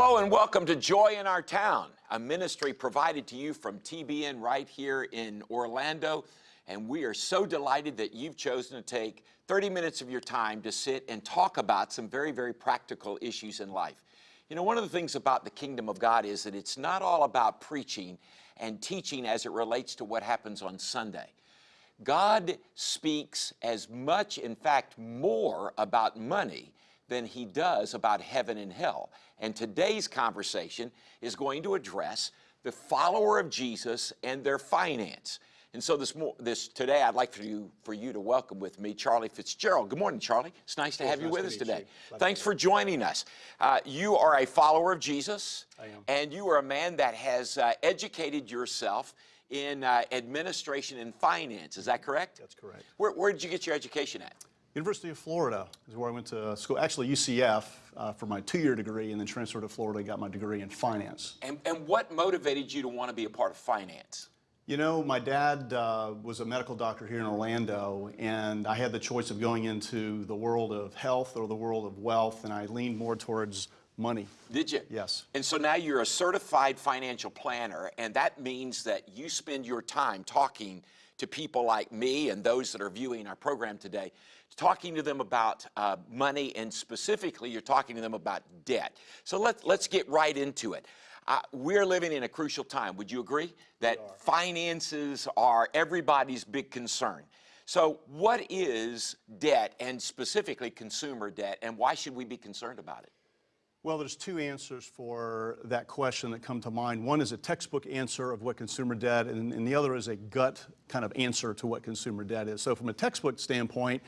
Hello and welcome to Joy in Our Town, a ministry provided to you from TBN right here in Orlando. And we are so delighted that you've chosen to take 30 minutes of your time to sit and talk about some very, very practical issues in life. You know, one of the things about the kingdom of God is that it's not all about preaching and teaching as it relates to what happens on Sunday. God speaks as much, in fact, more about money than he does about heaven and hell. And today's conversation is going to address the follower of Jesus and their finance. And so this, more this today, I'd like for you for you to welcome with me Charlie Fitzgerald. Good morning, Charlie. It's nice to have you nice with us today. Thanks for joining us. Uh, you are a follower of Jesus, I am. and you are a man that has uh, educated yourself in uh, administration and finance. Is that correct? That's correct. Where, where did you get your education at? University of Florida is where I went to school. Actually, UCF uh, for my two-year degree, and then transferred to Florida and got my degree in finance. And, and what motivated you to want to be a part of finance? You know, my dad uh, was a medical doctor here in Orlando, and I had the choice of going into the world of health or the world of wealth, and I leaned more towards money. Did you? Yes. And so now you're a certified financial planner, and that means that you spend your time talking to people like me and those that are viewing our program today, talking to them about uh, money, and specifically, you're talking to them about debt. So let's let's get right into it. Uh, we're living in a crucial time. Would you agree that finances are everybody's big concern? So, what is debt, and specifically consumer debt, and why should we be concerned about it? Well, there's two answers for that question that come to mind. One is a textbook answer of what consumer debt, and, and the other is a gut kind of answer to what consumer debt is. So, from a textbook standpoint,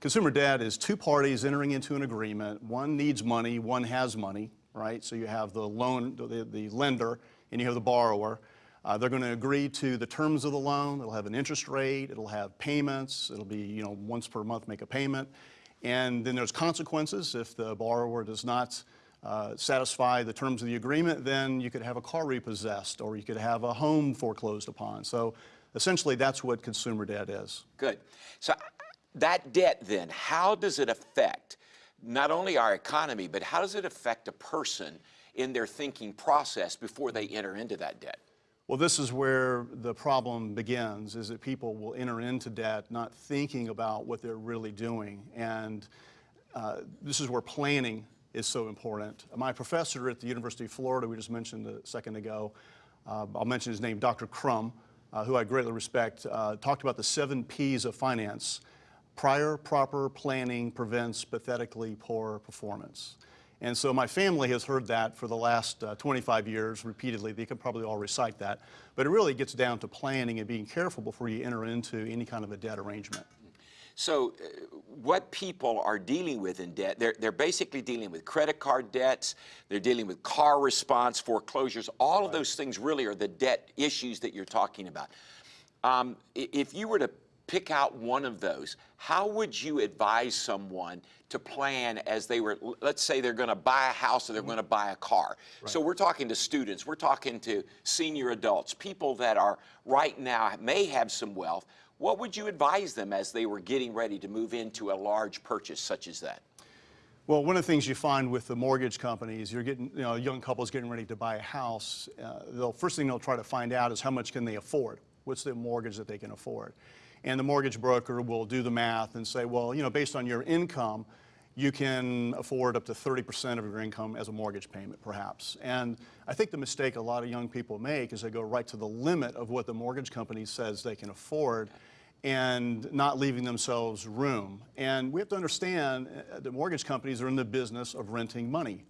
consumer debt is two parties entering into an agreement. One needs money, one has money, right? So, you have the loan, the, the lender, and you have the borrower. Uh, they're going to agree to the terms of the loan. It'll have an interest rate. It'll have payments. It'll be, you know, once per month make a payment. And then there's consequences if the borrower does not uh, satisfy the terms of the agreement, then you could have a car repossessed or you could have a home foreclosed upon. So essentially, that's what consumer debt is. Good. So that debt then, how does it affect not only our economy, but how does it affect a person in their thinking process before they enter into that debt? Well, this is where the problem begins, is that people will enter into debt not thinking about what they're really doing. And uh, this is where planning is so important. My professor at the University of Florida, we just mentioned a second ago, uh, I'll mention his name, Dr. Crum, uh, who I greatly respect, uh, talked about the seven P's of finance. Prior proper planning prevents pathetically poor performance. And so my family has heard that for the last uh, 25 years repeatedly. They could probably all recite that. But it really gets down to planning and being careful before you enter into any kind of a debt arrangement. So, uh, what people are dealing with in debt, they're, they're basically dealing with credit card debts, they're dealing with car response, foreclosures. All of those things really are the debt issues that you're talking about. Um, if you were to pick out one of those, how would you advise someone to plan as they were, let's say they're going to buy a house or they're going to buy a car? So we're talking to students, we're talking to senior adults, people that are right now may have some wealth. What would you advise them as they were getting ready to move into a large purchase such as that? Well, one of the things you find with the mortgage companies, you're getting, you know, young couples getting ready to buy a house. Uh, they'll first thing they'll try to find out is how much can they afford? What's the mortgage that they can afford? And the mortgage broker will do the math and say, well, you know, based on your income, you can afford up to 30% of your income as a mortgage payment, perhaps. And I think the mistake a lot of young people make is they go right to the limit of what the mortgage company says they can afford and not leaving themselves room. And we have to understand uh, that mortgage companies are in the business of renting money.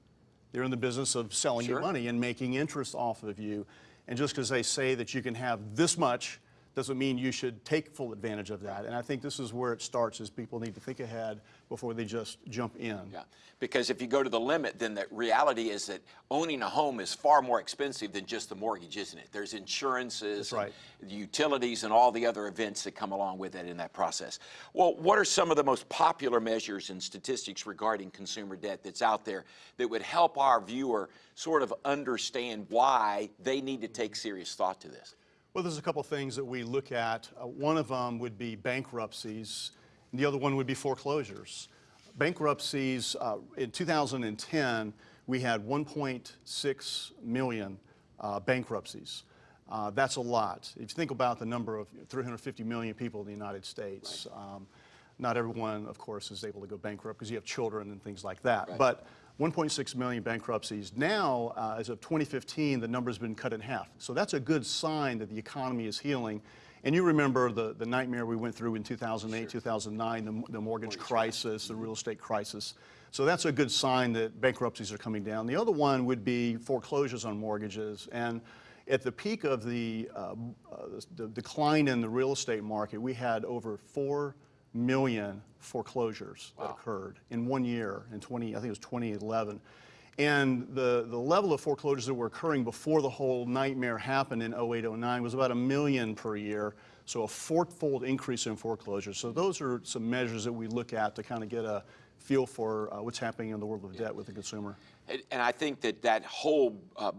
They're in the business of selling Sure. you money and making interest off of you. And just because they say that you can have this much doesn't mean you should take full advantage of that. And I think this is where it starts is people need to think ahead before they just jump in. Yeah, because if you go to the limit, then the reality is that owning a home is far more expensive than just the mortgage, isn't it? There's insurances, right. utilities, and all the other events that come along with it in that process. Well, what are some of the most popular measures and statistics regarding consumer debt that's out there that would help our viewer sort of understand why they need to take serious thought to this? Well, there's a couple things that we look at. Uh, one of them would be bankruptcies, and the other one would be foreclosures. Bankruptcies, uh, in 2010, we had 1.6 million uh, bankruptcies. Uh, that's a lot. If you think about the number of 350 million people in the United States, um, not everyone, of course, is able to go bankrupt because you have children and things like that. But 1.6 million bankruptcies. Now, uh, as of 2015, the number's been cut in half. So that's a good sign that the economy is healing. And you remember the, the nightmare we went through in 2008, 2009, the, the mortgage crisis, the real estate crisis. So that's a good sign that bankruptcies are coming down. The other one would be foreclosures on mortgages. And at the peak of the, uh, uh, the decline in the real estate market, we had over 4 million foreclosures that occurred in one year in 20, I think it was 2011. And the, the level of foreclosures that were occurring before the whole nightmare happened in 08, 09 was about a million per year. So a fourfold increase in foreclosures. So those are some measures that we look at to kind of get a feel for uh, what's happening in the world of debt with the consumer. And, and I think that that whole uh,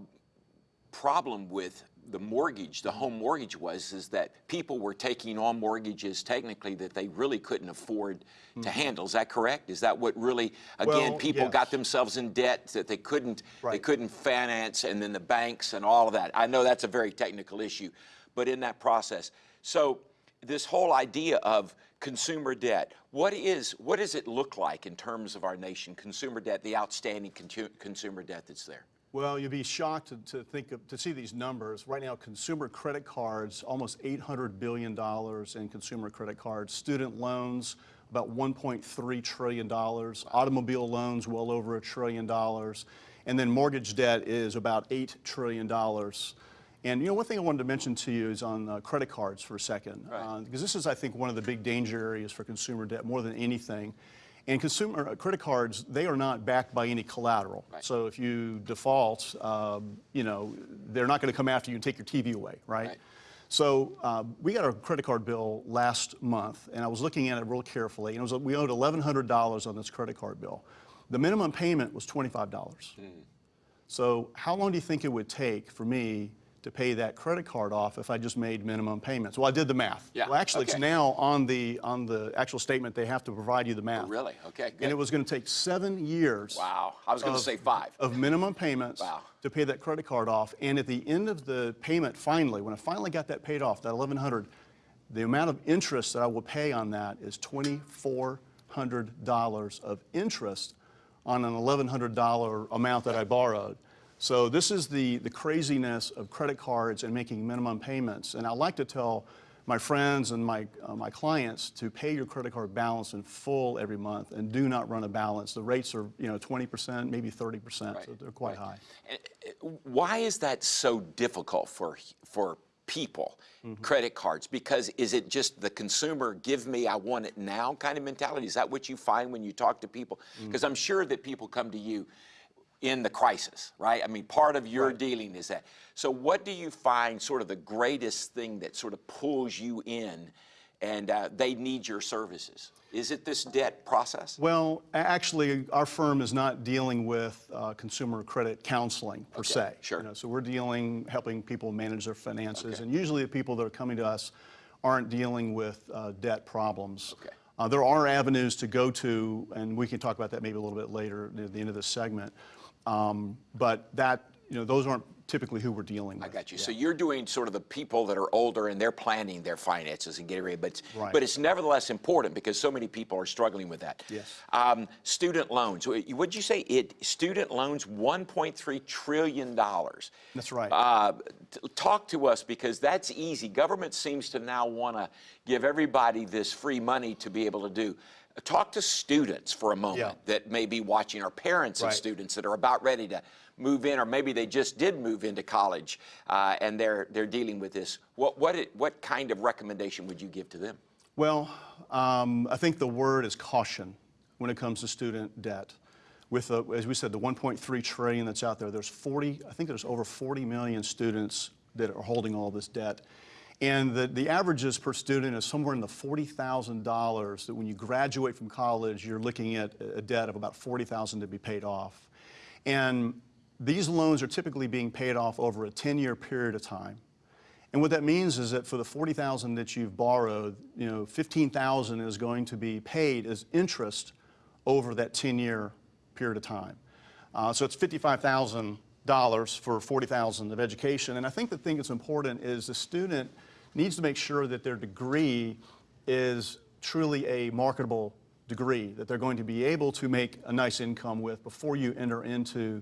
problem with the mortgage, the home mortgage was, is that people were taking on mortgages technically that they really couldn't afford to handle. Is that correct? Is that what really, again, Mm-hmm. Well, people yes. got themselves in debt that they couldn't, they couldn't finance, and then the banks and all of that. I know that's a very technical issue, but in that process, so this whole idea of consumer debt, what is, what does it look like in terms of our nation, consumer debt, the outstanding consumer debt that's there? Well, you'd be shocked to, to think of, to see these numbers. Right now, consumer credit cards, almost $800 billion in consumer credit cards. Student loans, about $1.3 trillion. Automobile loans, well over a trillion dollars. And then mortgage debt is about $8 trillion. And you know, one thing I wanted to mention to you is on uh, credit cards for a second. Uh, because this is, I think, one of the big danger areas for consumer debt more than anything. And consumer uh, credit cards, they are not backed by any collateral. Right. So if you default, um, you know, they're not going to come after you and take your TV away, right? Right. So uh, we got our credit card bill last month, and I was looking at it real carefully, and it was, we owed $1,100 on this credit card bill. The minimum payment was $25. So how long do you think it would take for me to pay that credit card off if I just made minimum payments? Well, I did the math. Yeah, Well, actually, it's now on the, on the actual statement, they have to provide you the math. Really? Okay, And it was going to take seven years Wow, I was going to say five. of minimum payments Wow. to pay that credit card off. And at the end of the payment, finally, when I finally got that paid off, that 1100 the amount of interest that I will pay on that is $2,400 of interest on an $1,100 amount that I borrowed. So this is the, the craziness of credit cards and making minimum payments. And I like to tell my friends and my, uh, my clients to pay your credit card balance in full every month and do not run a balance. The rates are, you know, 20%, maybe 30%, so they're quite right. high. Uh, Why is that so difficult for, for people, Mm-hmm. credit cards? Because is it just the consumer, give me, I want it now kind of mentality? Is that what you find when you talk to people? Mm. Because I'm sure that people come to you in the crisis, right? I mean, part of your dealing is that. So what do you find sort of the greatest thing that sort of pulls you in and uh, they need your services? Is it this debt process? Well, actually, our firm is not dealing with uh, consumer credit counseling per Okay, se. sure. You know, so we're dealing, helping people manage their finances. Okay. And usually the people that are coming to us aren't dealing with uh, debt problems. Okay. Uh, there are avenues to go to, and we can talk about that maybe a little bit later near the end of this segment. Um, but that, you know, those aren't typically who we're dealing with. I got you. So you're doing sort of the people that are older and they're planning their finances and getting ready, but Right. but it's nevertheless important because so many people are struggling with that. Yes. Um, student loans. Would you say it? Student loans, 1.3 trillion dollars. That's right. Uh, talk to us because that's easy. Government seems to now want to give everybody this free money to be able to do. Talk to students for a moment Yeah. that may be watching, or parents of students that are about ready to move in, or maybe they just did move into college uh, and they're they're dealing with this. What what it, what kind of recommendation would you give to them? Well, um, I think the word is caution when it comes to student debt. With, the, as we said, the 1.3 trillion that's out there, there's 40, I think there's over 40 million students that are holding all this debt. And the, the averages per student is somewhere in the $40,000 that when you graduate from college, you're looking at a debt of about 40,000 to be paid off. And these loans are typically being paid off over a 10-year period of time. And what that means is that for the 40,000 that you've borrowed, you know, 15,000 is going to be paid as interest over that 10-year period of time. Uh, so it's $55,000 for 40,000 of education. And I think the thing that's important is the student needs to make sure that their degree is truly a marketable degree that they're going to be able to make a nice income with before you enter into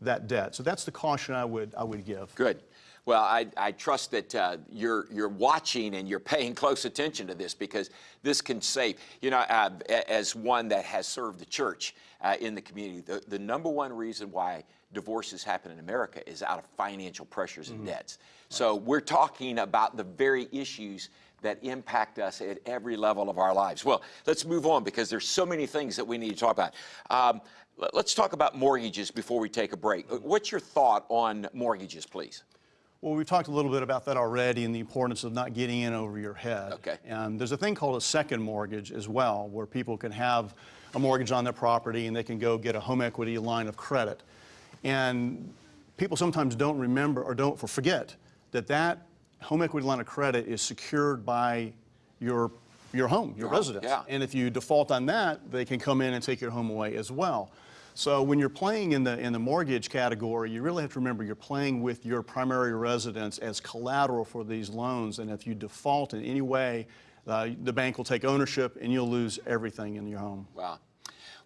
that debt. So that's the caution I would, I would give. Good. Well, I, I trust that uh, you're, you're watching and you're paying close attention to this because this can save. You know, uh, as one that has served the church uh, in the community, the, the number one reason why divorces happen in America is out of financial pressures and debts. So we're talking about the very issues that impact us at every level of our lives. Well, let's move on because there's so many things that we need to talk about. Um, let- let's talk about mortgages before we take a break. What's your thought on mortgages, please? Well, we've talked a little bit about that already and the importance of not getting in over your head. Okay. And there's a thing called a second mortgage as well, where people can have a mortgage on their property and they can go get a home equity line of credit. And people sometimes don't remember or don't forget that that home equity line of credit is secured by your your home, your home, residence. yeah. And if you default on that, they can come in and take your home away as well. So when you're playing in the, in the mortgage category, you really have to remember you're playing with your primary residence as collateral for these loans. And if you default in any way, uh, the bank will take ownership and you'll lose everything in your home. Wow.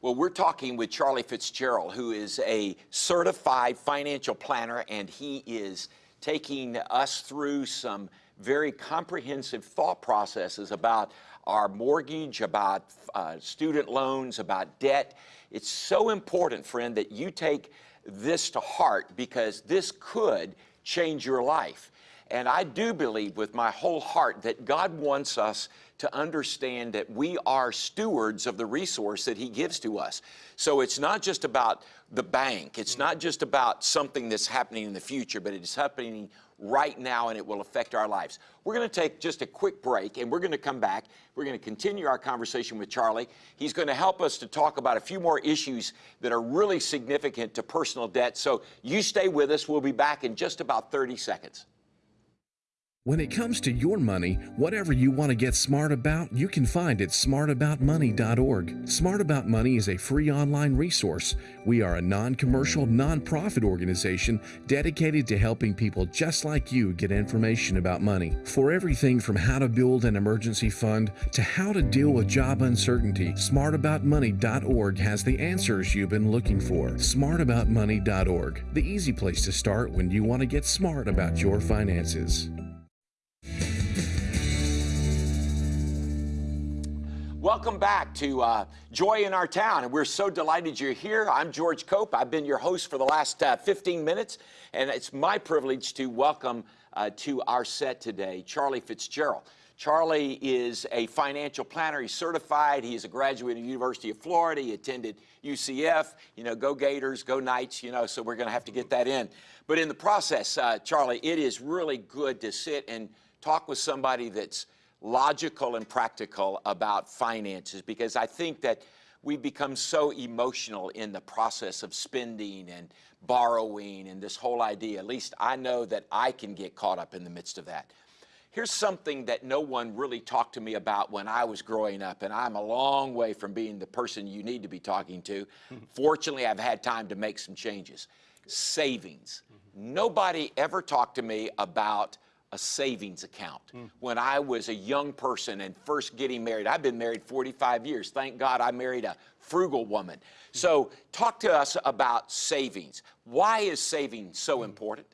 Well, we're talking with Charlie Fitzgerald, who is a certified financial planner, and he is taking us through some very comprehensive thought processes about our mortgage, about uh, student loans, about debt. It's so important, friend, that you take this to heart because this could change your life. And I do believe with my whole heart that God wants us to understand that we are stewards of the resource that He gives to us. So it's not just about the bank, it's not just about something that's happening in the future, but it is happening right now and it will affect our lives. We're going to take just a quick break and we're going to come back. We're going to continue our conversation with Charlie. He's going to help us to talk about a few more issues that are really significant to personal debt. So you stay with us. We'll be back in just about 30 seconds. When it comes to your money, whatever you want to get smart about, you can find at smartaboutmoney.org. Smart About Money is a free online resource. We are a non commercial, non-profit organization dedicated to helping people just like you get information about money. For everything from how to build an emergency fund to how to deal with job uncertainty, smartaboutmoney.org has the answers you've been looking for. Smartaboutmoney.org, the easy place to start when you want to get smart about your finances. Welcome back to uh, Joy in Our Town, and we're so delighted you're here. I'm George Cope. I've been your host for the last uh, 15 minutes, and it's my privilege to welcome uh, to our set today Charlie Fitzgerald. Charlie is a financial planner. He's certified. He is a graduate of the University of Florida. He attended UCF. You know, go Gators, go Knights. You know, so we're going to have to get that in. But in the process, uh, Charlie, it is really good to sit and talk with somebody that's logical and practical about finances because I think that we've become so emotional in the process of spending and borrowing and this whole idea. At least I know that I can get caught up in the midst of that. Here's something that no one really talked to me about when I was growing up, and I'm a long way from being the person you need to be talking to. Mm-hmm. Fortunately, I've had time to make some changes. Savings. Mm-hmm. Nobody ever talked to me about a savings account. Hmm. When I was a young person and first getting married, I've been married 45 years. Thank God I married a frugal woman. So, talk to us about savings. Why is saving so important?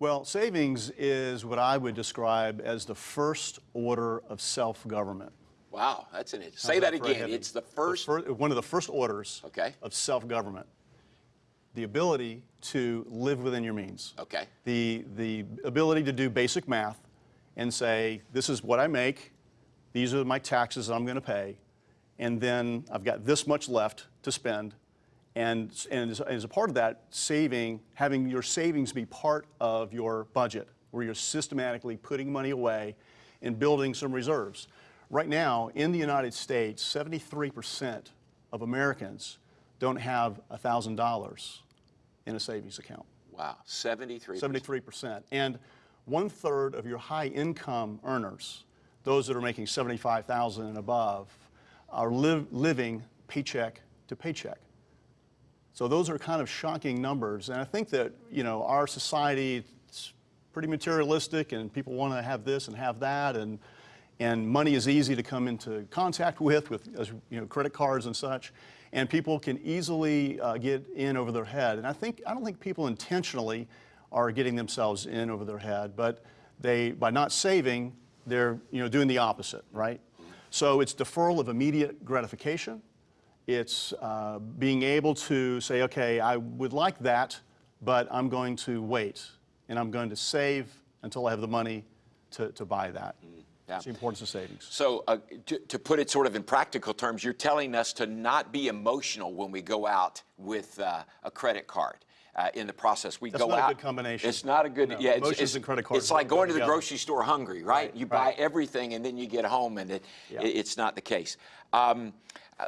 Well, savings is what I would describe as the first order of self-government. Wow, that's an say that a again. It's the first. fir- one of the first orders Okay. of self-government. The ability to live within your means. Okay. The, the ability to do basic math and say, this is what I make, these are my taxes that I'm going to pay, and then I've got this much left to spend. And, and as, as a part of that, saving, having your savings be part of your budget, where you're systematically putting money away and building some reserves. Right now, in the United States, 73% of Americans don't have $1,000 in a savings account. Wow, 73. 73%. And one third of your high income earners, those that are making 75,000 and above, are live, living paycheck to paycheck. So those are kind of shocking numbers. And I think that, you know, our society is pretty materialistic and people want to have this and have that. And, and money is easy to come into contact with, with you know, credit cards and such. And people can easily uh, get in over their head. And I think, I don't think people intentionally are getting themselves in over their head, but they, by not saving, they're, you know, doing the opposite, right? So it's deferral of immediate gratification. It's uh, being able to say, okay, I would like that, but I'm going to wait and I'm going to save until I have the money to, to buy that. Yeah. It's the importance of savings. So, uh, to, to put it sort of in practical terms, you're telling us to not be emotional when we go out with uh, a credit card. Uh, in the process, we That's go not a out. good combination. It's not a good. No, yeah, it's, emotions it's, and credit cards It's like going to the together. grocery store hungry, right? Right, you right. buy everything and then you get home and it, Yeah. it- it's not the case. Um, uh,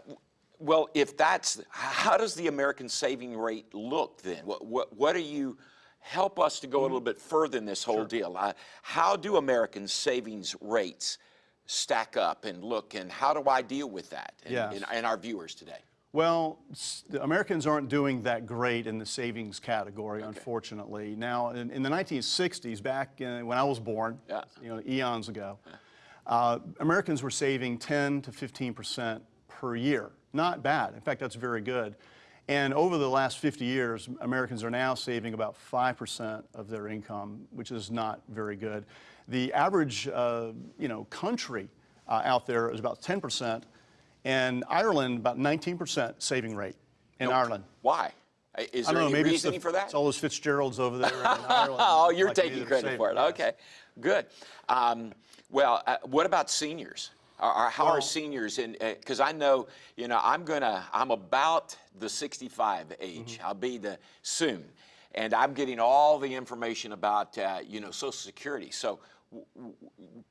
well, if that's how does the American saving rate look then? What what, what are you? Help us to go a Mm-hmm. little bit further in this whole deal. Uh, how do American savings rates stack up and look, and how do I deal with that in, Yes. in, in our viewers today? Well, the Americans aren't doing that great in the savings category, unfortunately. Now, in, in the 1960s, back in, when I was born, Yeah. you know, eons ago, uh, Americans were saving 10 to 15 percent per year. Not bad. In fact, that's very good. And over the last 50 years, Americans are now saving about 5 percent of their income, which is not very good. The average, uh, you know, country uh, out there is about 10 percent, and Ireland about 19 percent saving rate in Nope. Ireland. Why? Is I there don't know, any maybe it's, the, reasoning for that? it's all those Fitzgeralds over there in Ireland. Oh, you're like taking credit for it. Okay, good. Um, well, uh, what about seniors? How are seniors in? Because I know, you know, I'm gonna, I'm about the 65 age. Mm-hmm. I'll be the soon, and I'm getting all the information about, uh, you know, Social Security. So, w- w-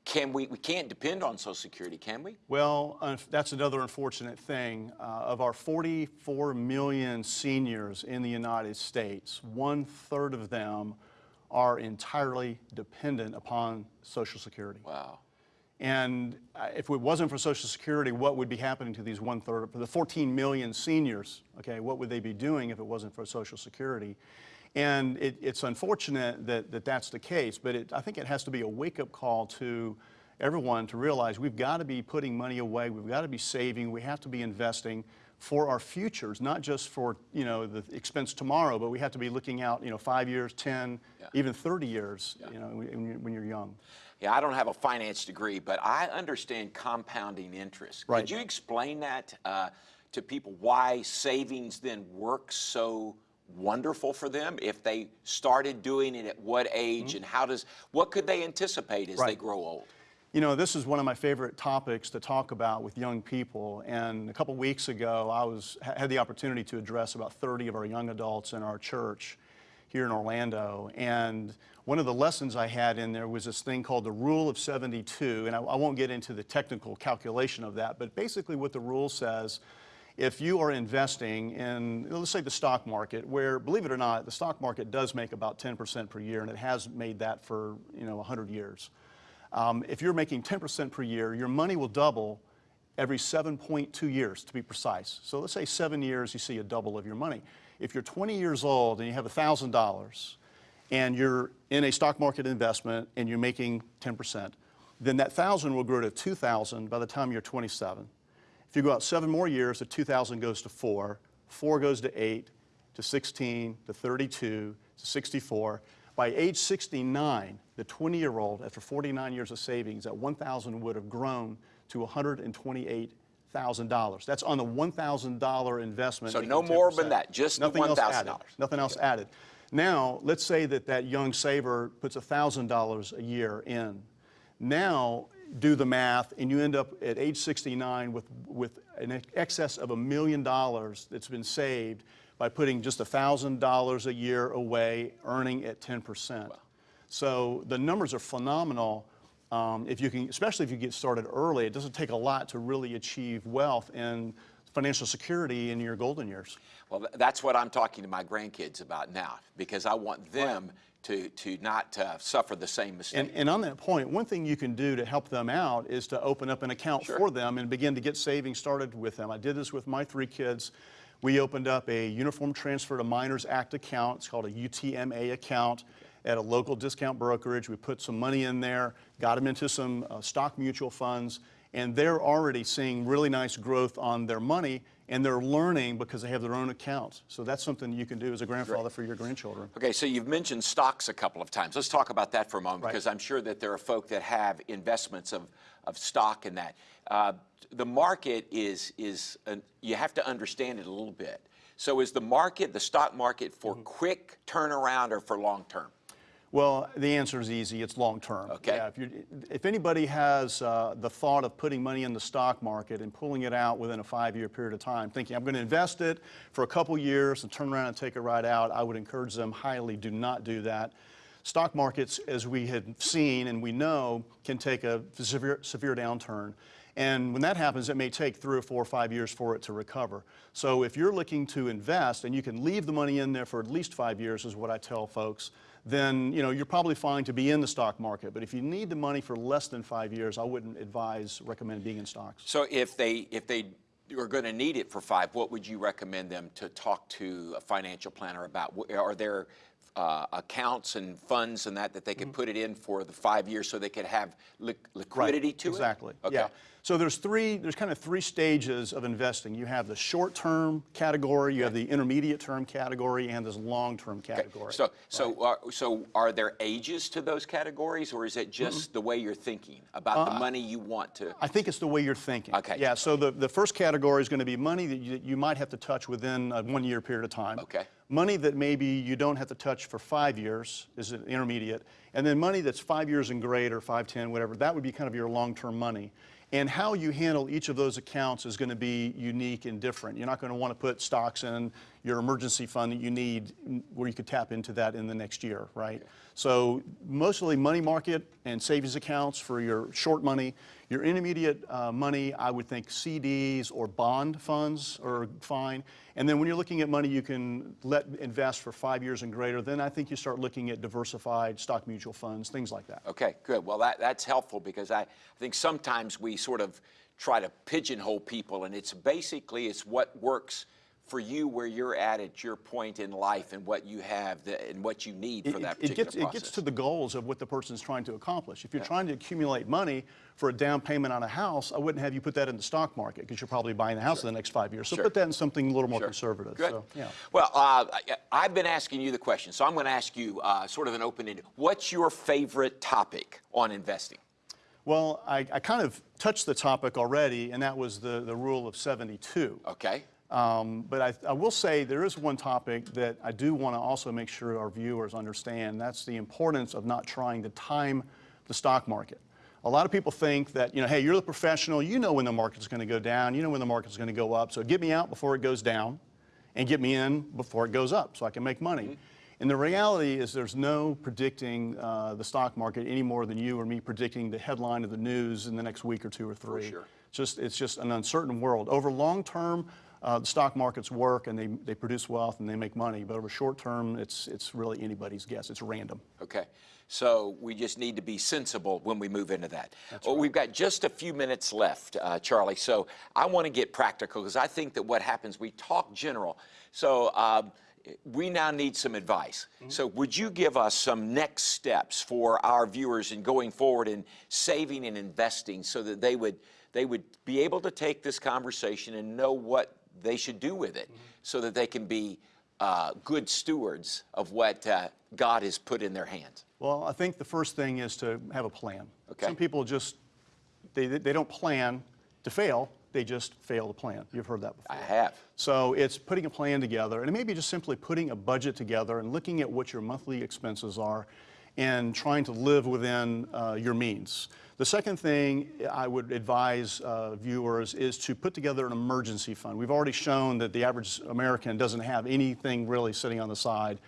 can we? We can't depend on Social Security, can we? Well, unf- that's another unfortunate thing. Uh, of our 44 million seniors in the United States, one third of them are entirely dependent upon Social Security. Wow. And uh, if it wasn't for Social Security, what would be happening to these one third, for the 14 million seniors? Okay, what would they be doing if it wasn't for Social Security? And it, it's unfortunate that, that that's the case, but it, I think it has to be a wake up call to everyone to realize we've got to be putting money away, we've got to be saving, we have to be investing for our futures, not just for you know the expense tomorrow, but we have to be looking out you know five years, 10, Yeah. even 30 years, you know, when when you're young. Yeah, I don't have a finance degree, but I understand compounding interest. Right. Could you explain that uh, to people why savings then works so wonderful for them if they started doing it at what age and how does what could they anticipate as they Mm-hmm. Grow old? You know, this is one of my favorite topics to talk about with young people. And a couple weeks ago, I was had the opportunity to address about 30 of our young adults in our church here in Orlando. And one of the lessons I had in there was this thing called the Rule of 72. And I, I won't get into the technical calculation of that, but basically what the rule says if you are investing in, let's say, the stock market, where, believe it or not, the stock market does make about 10% per year, and it has made that for, you know, 100 years. Um, if you're making 10% per year, your money will double every 7.2 years, to be precise. So let's say seven years, you see a double of your money. If you're 20 years old and you have $1,000 and you're in a stock market investment and you're making 10%, then that 1,000 will grow to 2,000 by the time you're 27. If you go out seven more years, the 2,000 goes to four, four goes to eight, to 16, to 32, to 64. By age 69, the 20-year-old, after 49 years of savings, that 1,000 would have grown to $128,000. That's on the $1,000 investment. So no more than that, just Nothing else $1,000. added. Nothing else added. Now, let's say that that young saver puts $1,000 a year in. Now, do the math, and you end up at age 69 with, with an excess of a million dollars that's been saved by putting just $1,000 a year away, earning at 10%. So the numbers are phenomenal. Um, if you can, especially if you get started early, it doesn't take a lot to really achieve wealth and financial security in your golden years. Well, that's what I'm talking to my grandkids about now because I want them to to not uh, suffer the same mistake. And, and on that point, one thing you can do to help them out is to open up an account Sure. for them and begin to get savings started with them. I did this with my three kids. We opened up a Uniform Transfer to Minors Act account. It's called a UTMA account at a local discount brokerage. We put some money in there, got them into some uh, stock mutual funds, and they're already seeing really nice growth on their money, and they're learning because they have their own accounts. So that's something you can do as a grandfather for your grandchildren. Okay, so you've mentioned stocks a couple of times. Let's talk about that for a moment Right. because I'm sure that there are folk that have investments of, of stock in that. Uh, the market is, is an, you have to understand it a little bit. So is the market, the stock market for Mm-hmm. quick turnaround or for long term? Well, the answer is easy. It's long term. Okay. Yeah, if, if anybody has uh, the thought of putting money in the stock market and pulling it out within a five-year period of time, thinking I'm going to invest it for a couple years and turn around and take it right out, I would encourage them highly do not do that. Stock markets, as we have seen and we know, can take a severe, severe downturn. And when that happens, it may take three or four or five years for it to recover. So if you're looking to invest and you can leave the money in there for at least five years, is what I tell folks, then you know you're probably fine to be in the stock market. But if you need the money for less than five years, I wouldn't advise recommend being in stocks. So if they, if they are going to need it for five, what would you recommend them to talk to a financial planner about? Are there uh, accounts and funds and that that they could put it in for the five years so they could have li- liquidity to it? exactly. Okay. Yeah. So there's three. There's kind of three stages of investing. You have the short-term category, you have the intermediate-term category, and this long-term Okay, category. So, so, are, so are there ages to those categories, or is it just mm-hmm. the way you're thinking about the uh, money you want to? I think it's the way you're thinking. Okay. Yeah, so the, the first category is going to be money that you, you might have to touch within a one year period of time. Okay. Money that maybe you don't have to touch for five years is an intermediate. And then money that's five years and greater, five, ten, whatever, that would be kind of your long term money. And how you handle each of those accounts is going to be unique and different. You're not going to want to put stocks in your emergency fund that you need where you could tap into that in the next year, right? So mostly money market and savings accounts for your short money. Your intermediate uh, money, I would think CDs or bond funds are fine. And then when you're looking at money you can let invest for five years and greater, then I think you start looking at diversified stock mutual funds, things like that. Okay, good. Well, that, that's helpful because I, I think sometimes we sort of try to pigeonhole people, and it's basically it's what works for you where you're at at your point in life and what you have the, and what you need for It- that it, particular gets, process. it gets to the goals of what the person's trying to accomplish. If you're trying to accumulate money for a down payment on a house, I wouldn't have you put that in the stock market because you're probably buying the house in the next five years. So Sure. put that in something a little more Sure. conservative. Good. So, yeah. Well, uh, I've been asking you the question, so I'm going to ask you uh, sort of an open-ended. What's your favorite topic on investing? Well, I, I kind of touched the topic already, and that was the, the rule of 72. Okay. Um, but I, I will say there is one topic that I do want to also make sure our viewers understand. That's the importance of not trying to time the stock market. A lot of people think that, you know, hey, you're the professional, you know when the market's going to go down, you know when the market's going to go up, so get me out before it goes down and get me in before it goes up so I can make money. And the reality is there's no predicting uh, the stock market any more than you or me predicting the headline of the news in the next week or two or three. sure. Just, it's just an uncertain world. Over long term, uh, the stock markets work and they, they produce wealth and they make money. But over short term, it's, it's really anybody's guess. It's random. Okay. So we just need to be sensible when we move into that. That's well, we've got just a few minutes left, uh, Charlie. So I want to get practical because I think that what happens, we talk general. So um, we now need some advice. So would you give us some next steps for our viewers in going forward in saving and investing so that they would they would be able to take this conversation and know what they should do with it so that they can be uh, good stewards of what uh, God has put in their hands. Well, I think the first thing is to have a plan. Okay. Some people just, they, they don't plan to fail, they just fail to plan. You've heard that before. I have. So it's putting a plan together, and it may be just simply putting a budget together and looking at what your monthly expenses are and trying to live within uh, your means. The second thing I would advise uh, viewers is to put together an emergency fund. We've already shown that the average American doesn't have anything really sitting on the side.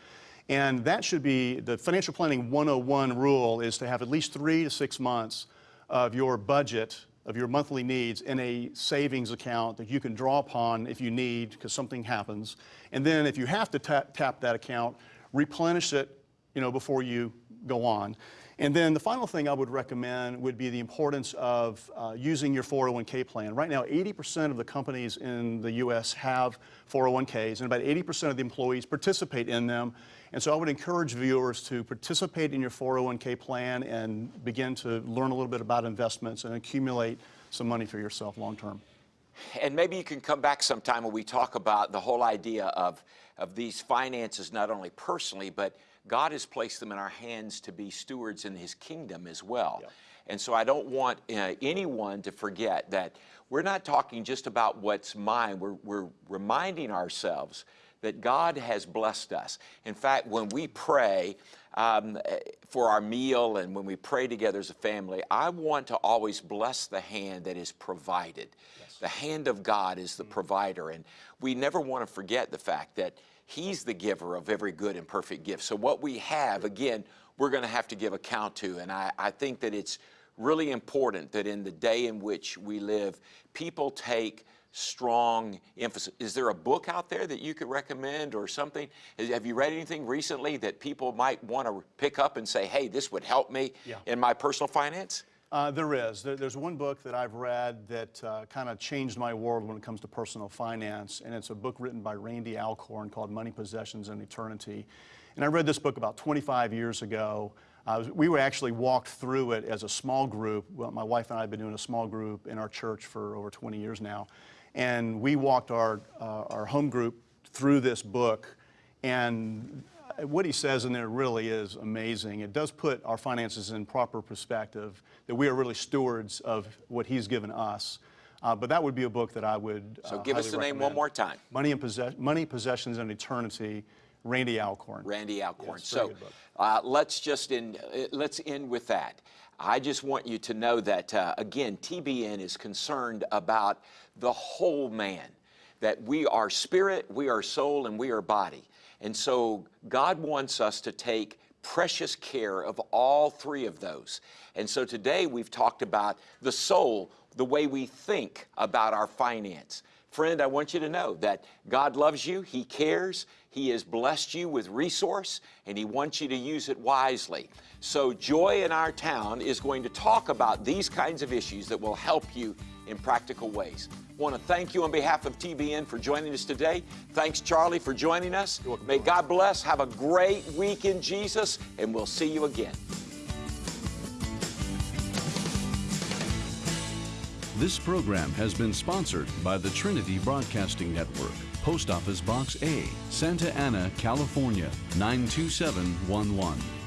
And that should be the financial planning 101 rule is to have at least three to six months of your budget, of your monthly needs in a savings account that you can draw upon if you need because something happens. And then if you have to tap, tap that account, replenish it, you know, before you go on. And then the final thing I would recommend would be the importance of uh, using your 401k plan. Right now, 80% of the companies in the U.S. have 401ks, and about 80% of the employees participate in them. And so I would encourage viewers to participate in your 401k plan and begin to learn a little bit about investments and accumulate some money for yourself long term. And maybe you can come back sometime when we talk about the whole idea of, of these finances, not only personally, but God has placed them in our hands to be stewards in His kingdom as well. Yeah. And so I don't want uh, anyone to forget that we're not talking just about what's mine, we're, we're reminding ourselves that God has blessed us. In fact, when we pray um, eh, for our meal and when we pray together as a family, I want to always bless the hand that is provided. The hand of God is the provider, and we never want to forget the fact that He's the giver of every good and perfect gift. So, what we have, again, we're going to have to give account to. And I, I think that it's really important that in the day in which we live, people take strong emphasis. Is there a book out there that you could recommend or something? Have you read anything recently that people might want to pick up and say, hey, this would help me Yeah. in my personal finance? Uh, there is. There, there's one book that I've read that uh, kind of changed my world when it comes to personal finance, and it's a book written by Randy Alcorn called Money, Possessions, and Eternity. And I read this book about 25 years ago. Uh, we were actually walked through it as a small group. Well, my wife and I have been doing a small group in our church for over 20 years now. And we walked our, uh, our home group through this book. And what he says in there really is amazing. It does put our finances in proper perspective, that we are really stewards of what he's given us. Uh, but that would be a book that I would. So uh, give us the name one more time. Money, and Possess- Money, Possessions, and Eternity, Randy Alcorn. Randy Alcorn. Yes, so uh, let's just end, uh, let's end with that. I just want you to know that uh, again, TBN is concerned about the whole man. That we are spirit, we are soul, and we are body. And so God wants us to take precious care of all three of those. And so today we've talked about the soul, the way we think about our finance. Friend, I want you to know that God loves you, He cares, He has blessed you with resource, and He wants you to use it wisely. So, Joy in Our Town is going to talk about these kinds of issues that will help you in practical ways. want to thank you on behalf of TBN for joining us today. Thanks, Charlie, for joining us. May God bless. Have a great week in Jesus, and we'll see you again. This program has been sponsored by the Trinity Broadcasting Network, Post Office Box A, Santa Ana, California 92711.